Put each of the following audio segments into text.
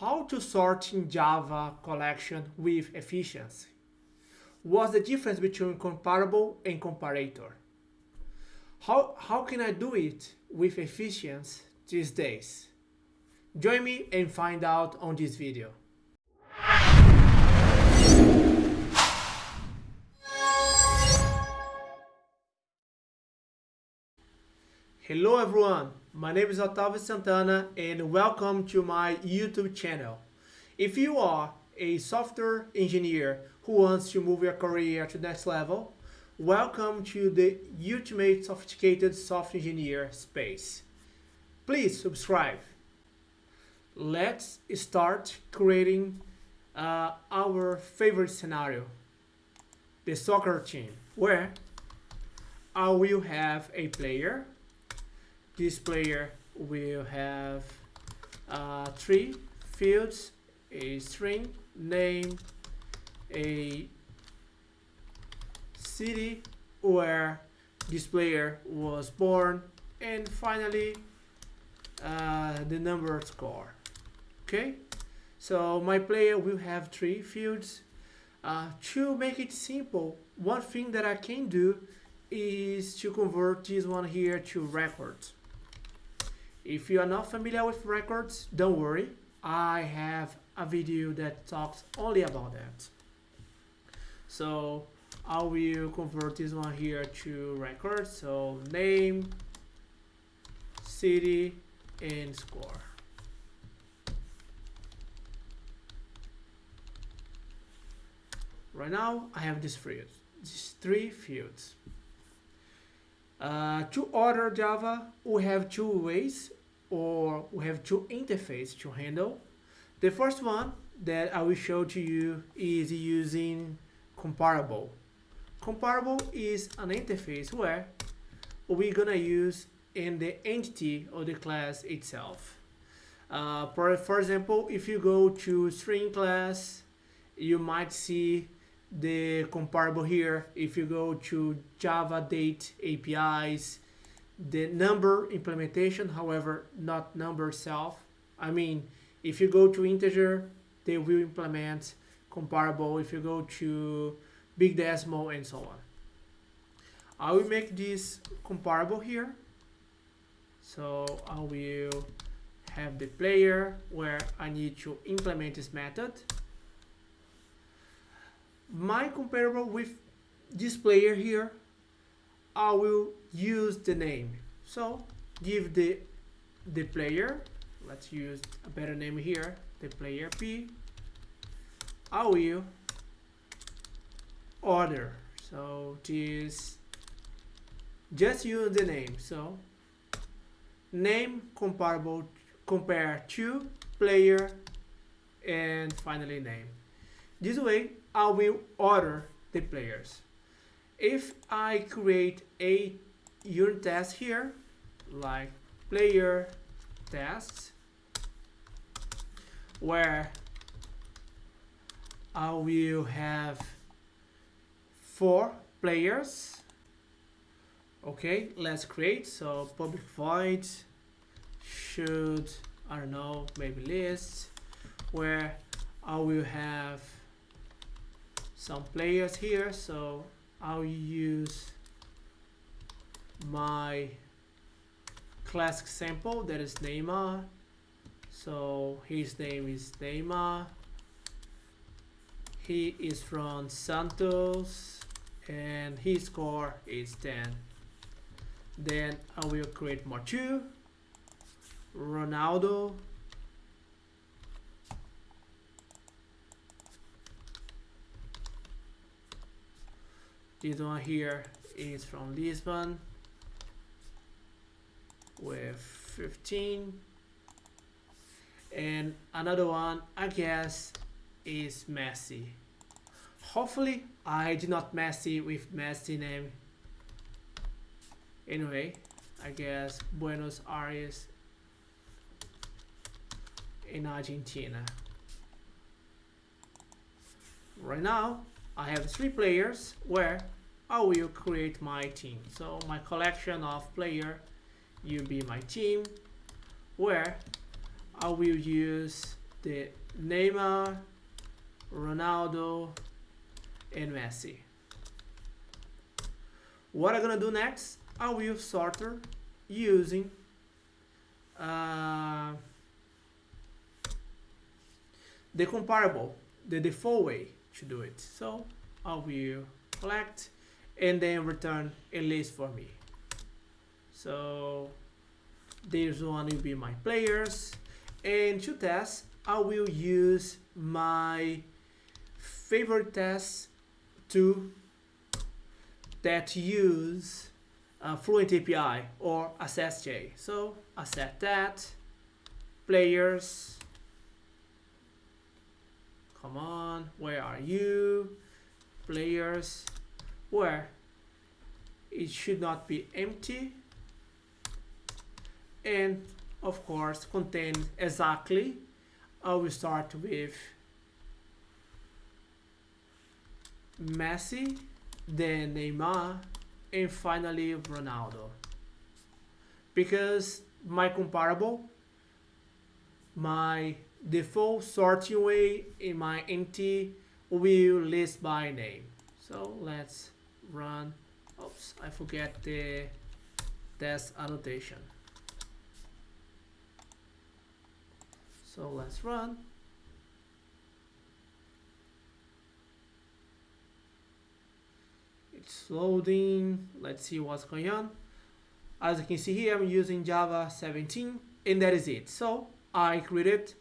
how to sort in Java collection with efficiency. What's the difference between comparable and comparator? How, how can I do it with efficiency these days? Join me and find out on this video. Hello everyone, my name is Otávio Santana and welcome to my YouTube channel. If you are a software engineer who wants to move your career to the next level, welcome to the Ultimate Sophisticated Software Engineer space. Please subscribe. Let's start creating uh, our favorite scenario, the soccer team, where I will have a player this player will have uh, three fields, a string, name, a city where this player was born, and finally uh, the number score. Okay, so my player will have three fields. Uh, to make it simple, one thing that I can do is to convert this one here to records. If you are not familiar with records, don't worry. I have a video that talks only about that. So I will convert this one here to records. So name, city, and score. Right now, I have these fields, these three fields. Uh, to order Java, we have two ways or we have two interfaces to handle. The first one that I will show to you is using comparable. Comparable is an interface where we're gonna use in the entity of the class itself. Uh, for, for example, if you go to string class, you might see the comparable here. If you go to Java date APIs, the number implementation, however, not number self. I mean, if you go to integer, they will implement comparable if you go to big decimal and so on. I will make this comparable here. So I will have the player where I need to implement this method. My comparable with this player here I will use the name. So give the the player, let's use a better name here, the player P. I will order. So this just use the name. So name comparable compare to player and finally name. This way I will order the players if I create a unit test here, like player tests, where I will have four players. Okay, let's create. So public void should, I don't know, maybe list, where I will have some players here. So I'll use my classic sample that is Neymar. So his name is Neymar. He is from Santos and his score is 10. Then I will create more. Ronaldo This one here is from Lisbon with 15. And another one, I guess, is Messi. Hopefully, I did not Messi with Messi name. Anyway, I guess Buenos Aires in Argentina. Right now, I have three players where I will create my team. So my collection of player will be my team where I will use the Neymar, Ronaldo, and Messi. What I'm gonna do next, I will sorter using uh, the comparable, the default way to do it. So I will collect and then return a list for me. So this one will be my players and to test I will use my favorite test to that use uh, Fluent API or AssertJ. So I set that players. Come on, where are you? Players, where it should not be empty and of course contain exactly I will start with Messi then Neymar and finally Ronaldo. Because my comparable my default sorting way in my empty will list by name. So let's run. Oops I forget the test annotation so let's run. It's loading. Let's see what's going on. As you can see here I'm using Java 17 and that is it. So I created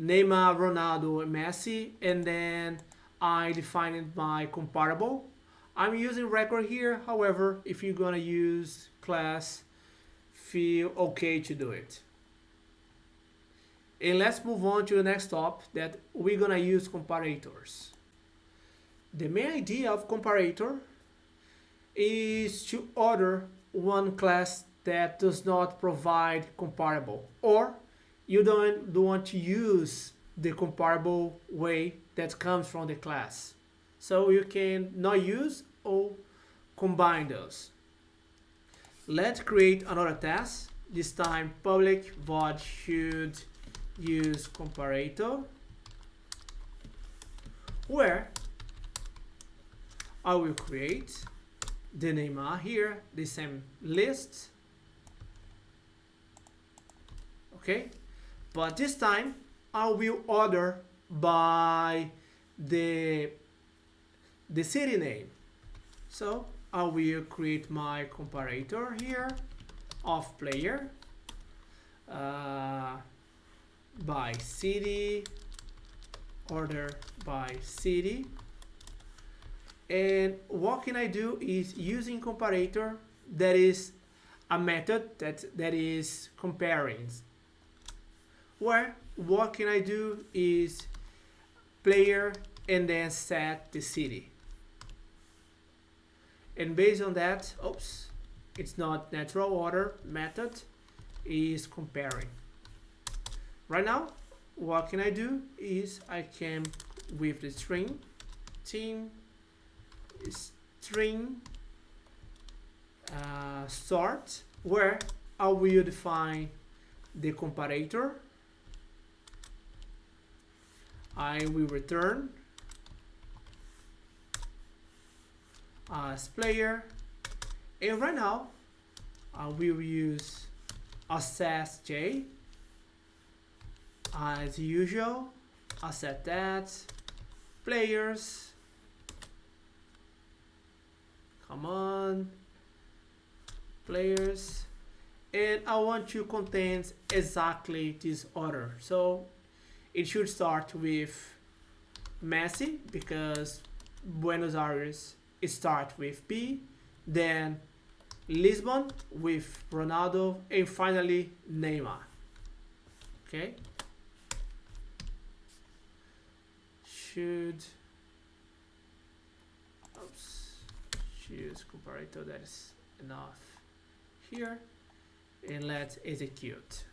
Neymar, Ronaldo, Messi and then I defined my comparable. I'm using record here. However if you're gonna use class feel okay to do it and let's move on to the next stop that we're gonna use comparators. The main idea of comparator is to order one class that does not provide comparable or you don't, don't want to use the comparable way that comes from the class. So you can not use or combine those. Let's create another test this time public void should use comparator where I will create the Neymar here, the same list. Okay, but this time I will order by the the city name. So I will create my comparator here of player uh, by city, order by city. And what can I do is using comparator that is a method that that is comparing. Where what can I do is player and then set the city. And based on that oops it's not natural order method is comparing right now what can I do is I can with the string team string uh, sort where I will define the comparator. I will return as player. And right now I will use AssertJ Uh, as usual I set that. Players. Come on. Players. And I want to contain exactly this order. So it should start with Messi because Buenos Aires start with B then Lisbon with Ronaldo and finally Neymar. Okay should choose comparator that is enough here. And let's execute.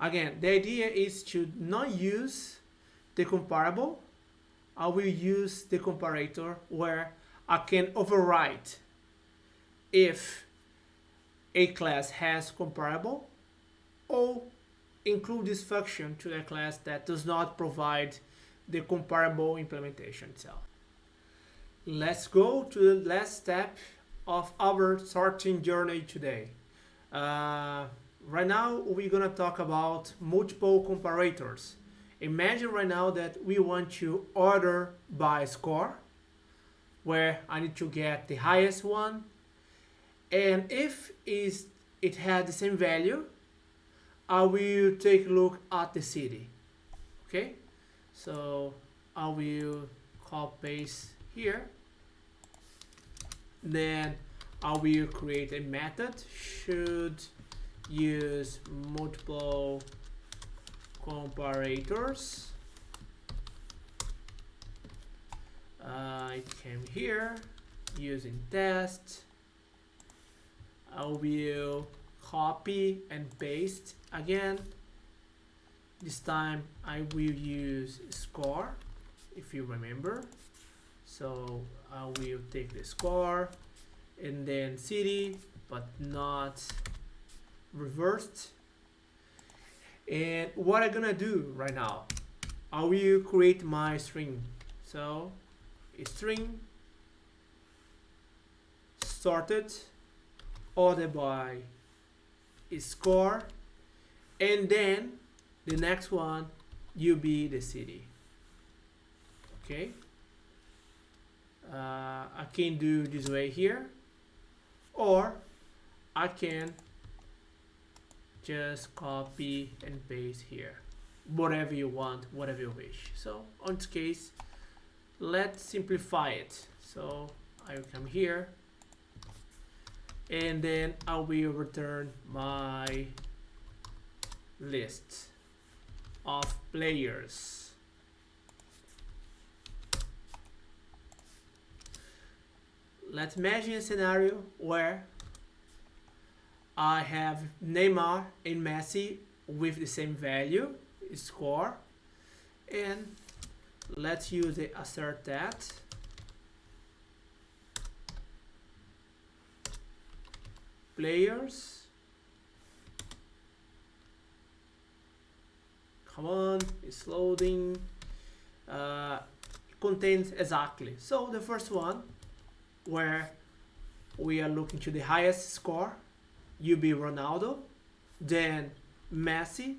Again the idea is to not use the comparable. I will use the comparator where I can overwrite if a class has comparable or include this function to a class that does not provide the comparable implementation itself. Let's go to the last step of our sorting journey today. Uh, right now, we're gonna talk about multiple comparators. Imagine right now that we want to order by score, where I need to get the highest one. And if is it had the same value, I will take a look at the city. Okay, so I will copy paste here. Then I will create a method should use multiple comparators. Uh, I came here using test. I will copy and paste again. This time I will use score if you remember. So I will take the score and then city but not reversed and what I'm gonna do right now I will create my string so a string sorted ordered by score and then the next one you be the city okay? Uh, I can do this way here or I can just copy and paste here. Whatever you want whatever you wish. So on this case let's simplify it. So I will come here and then I will return my list of players. Let's imagine a scenario where I have Neymar and Messi with the same value score and let's use the assert that players. Come on it's loading. Uh, contains exactly. So the first one where we are looking to the highest score be Ronaldo, then Messi,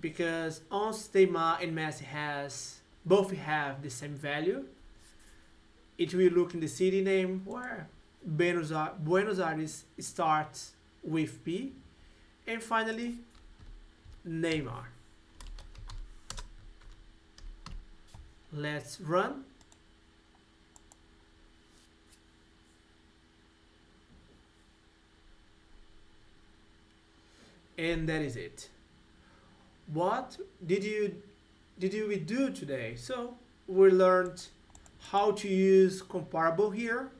because once Neymar and Messi has both have the same value, it will look in the city name where Buenos Aires starts with P, and finally Neymar. Let's run. and that is it what did you did you we do today so we learned how to use comparable here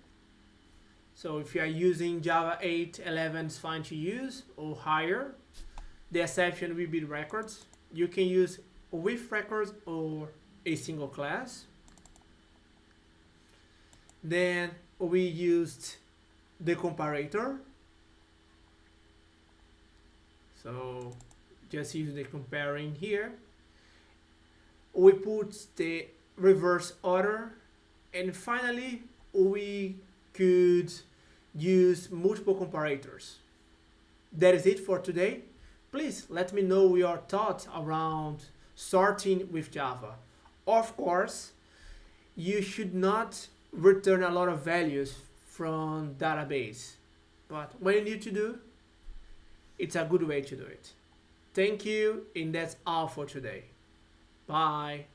so if you are using java 8 11 it's fine to use or higher the exception will be records. You can use with records or a single class. Then we used the comparator. So just use the comparing here. We put the reverse order. And finally we could use multiple comparators that is it for today please let me know your thoughts around sorting with java of course you should not return a lot of values from database but when you need to do it's a good way to do it. Thank you, and that's all for today. Bye.